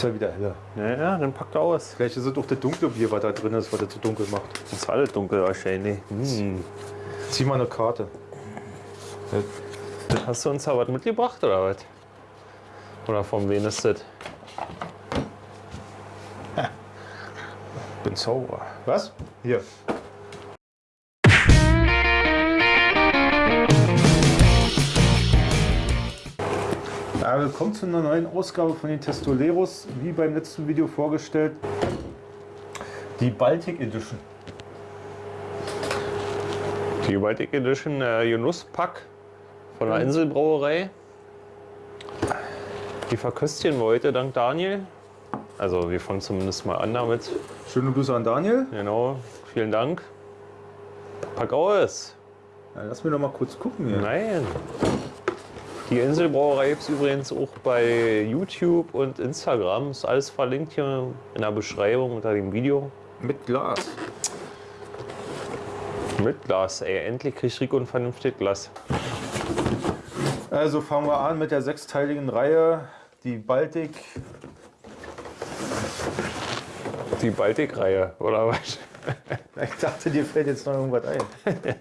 Ist ja wieder heller. Ja, ja, dann packt er aus. Vielleicht ist es doch das dunkle Bier, was da drin ist, was er zu dunkel macht. Das ist alles dunkel wahrscheinlich. Hm. Zieh mal eine Karte. Hast du uns da was mitgebracht oder was? Oder von wem ist das? Bin sauer. Was? Hier. Ja, willkommen zu einer neuen Ausgabe von den Testoleros. Wie beim letzten Video vorgestellt, die Baltic Edition. Die Baltic Edition äh, Genusspack von der Inselbrauerei. Die verköstigen wir heute dank Daniel. Also wir fangen zumindest mal an damit. Schöne Grüße an Daniel. Genau, vielen Dank. Pack aus. Ja, lass mir doch mal kurz gucken hier. Nein. Die Inselbrauerei gibt es übrigens auch bei YouTube und Instagram. Ist alles verlinkt hier in der Beschreibung unter dem Video. Mit Glas. Mit Glas, ey. Endlich kriegt Rico ein vernünftiges Glas. Also fangen wir an mit der sechsteiligen Reihe. Die Baltic. Die Baltik-Reihe, oder was? Ich dachte, dir fällt jetzt noch irgendwas ein.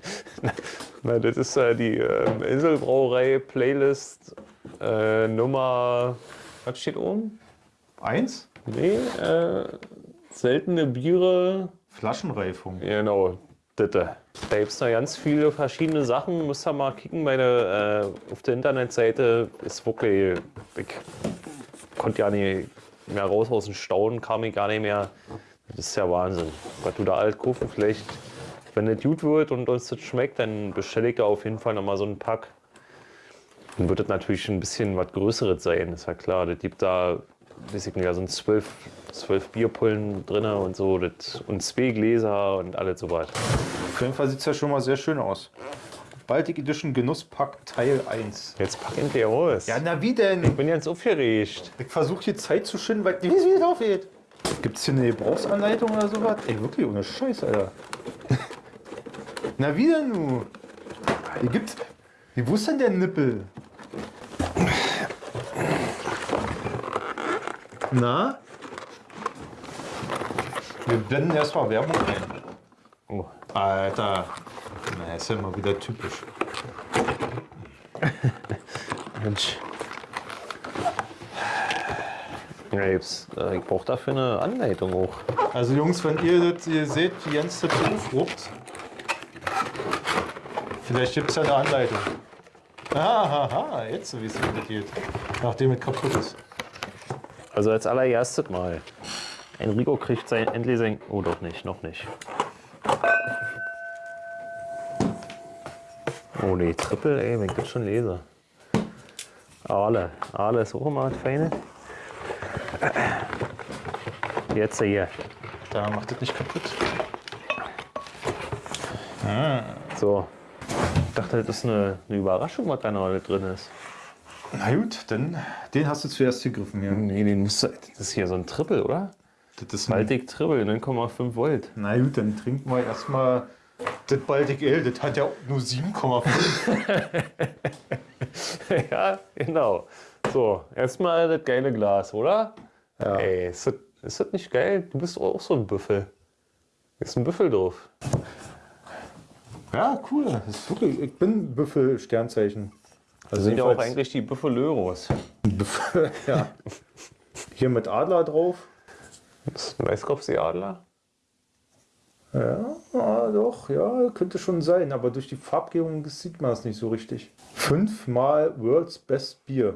Na, das ist äh, die äh, Inselbrauerei Playlist äh, Nummer. Was steht oben? Eins? Nee, äh, seltene Biere. Flaschenreifung. Genau, bitte. Da gibt es noch ganz viele verschiedene Sachen. Müsst ihr mal kicken. Meine, äh, auf der Internetseite ist wirklich. Ich konnte ja nicht mehr raus aus dem Staunen, kam ich gar nicht mehr. Das ist ja Wahnsinn. Was du da alt kaufen, vielleicht, wenn das gut wird und uns das schmeckt, dann bestelle ich da auf jeden Fall nochmal so einen Pack. Dann wird das natürlich ein bisschen was Größeres sein, ist ja klar. Das gibt da, weiß ich nicht, da sind zwölf, zwölf Bierpullen drin und so das, und zwei Gläser und alles sowas. Auf jeden Fall sieht es ja schon mal sehr schön aus. Baltic Edition Genusspack Teil 1. Jetzt pack endlich aus. Ja, na wie denn? Ich bin jetzt aufgeregt. Ich versuche hier Zeit zu schinden, weil ich weiß, wie das aufgeht. Gibt es hier eine Gebrauchsanleitung oder sowas? Ey, wirklich ohne Scheiß, Alter. Na wie denn nu? Hier gibt's. Wie, wo ist denn der Nippel? Na? Wir blenden erstmal Werbung ein. Oh. Alter. Na, ist ja mal wieder typisch. Mensch. Ja, jetzt, äh, ich brauche dafür eine Anleitung auch. Also Jungs, wenn ihr das ihr seht, wie Jens das aufruppt, vielleicht gibt es ja eine Anleitung. Aha, jetzt so wie es geht, nachdem es kaputt ist. Also als allererstes mal. Enrico kriegt sein, endlich sein... Oh, doch nicht, noch nicht. Oh nee, Triple, ey, wenn ich das schon lese. Aale. Aale ist auch immer was Feines. Jetzt hier. Da macht das nicht kaputt. So. Ich dachte, das ist eine, eine Überraschung, was da noch drin ist. Na gut, dann den hast du zuerst gegriffen hier. Nee, den musst du, das ist hier so ein Triple, oder? Das ist ein, Baltic Triple, 9,5 Volt. na gut, dann trinken wir erstmal das Baltic Ale. Das hat ja nur 7,5. ja, genau. So, erstmal das geile Glas, oder? Ja. Ey, ist das, ist das nicht geil? Du bist auch so ein Büffel. Ist ein Büffel drauf. Ja, cool. Wirklich, ich bin Büffel-Sternzeichen. Das sind ja auch eigentlich die Büffelöros. Büffel, ja. Hier mit Adler drauf. Das ist ein Weißkopfseeadler. Ja, ja, doch, ja, könnte schon sein, aber durch die Farbgebung sieht man es nicht so richtig. Fünfmal World's Best Beer.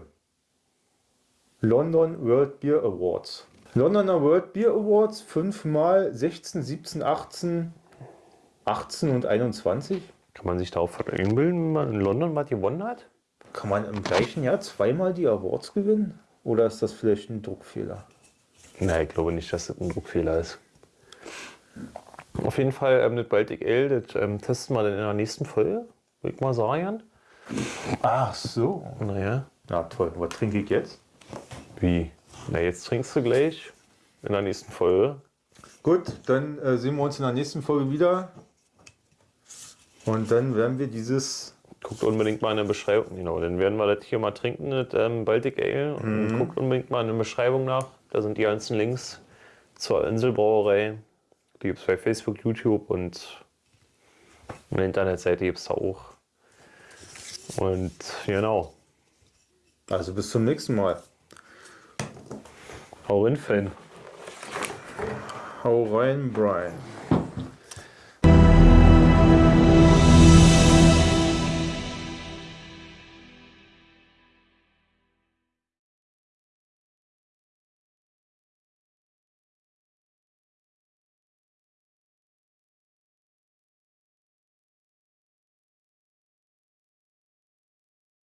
London World Beer Awards. Londoner World Beer Awards fünfmal 16, 17, 18, 18 und 21. Kann man sich darauf einbilden, wenn man in London was gewonnen hat? Kann man im gleichen Jahr zweimal die Awards gewinnen? Oder ist das vielleicht ein Druckfehler? Nein, ich glaube nicht, dass das ein Druckfehler ist. Auf jeden Fall ähm, das Baltic Ale, das ähm, testen wir dann in der nächsten Folge, würde ich mal sagen. Ach so. Naja, Na toll, was trinke ich jetzt? wie? Na, jetzt trinkst du gleich in der nächsten Folge. Gut, dann äh, sehen wir uns in der nächsten Folge wieder. Und dann werden wir dieses Guckt unbedingt mal in der Beschreibung, genau, dann werden wir das hier mal trinken, das ähm, Baltic Ale. Und guckt unbedingt mal in der Beschreibung nach. Da sind die ganzen Links zur Inselbrauerei. Die gibt es bei Facebook, YouTube und eine Internetseite gibt es da auch. Und genau. Also bis zum nächsten Mal. Hau rein, Fan. Hau rein, Brian.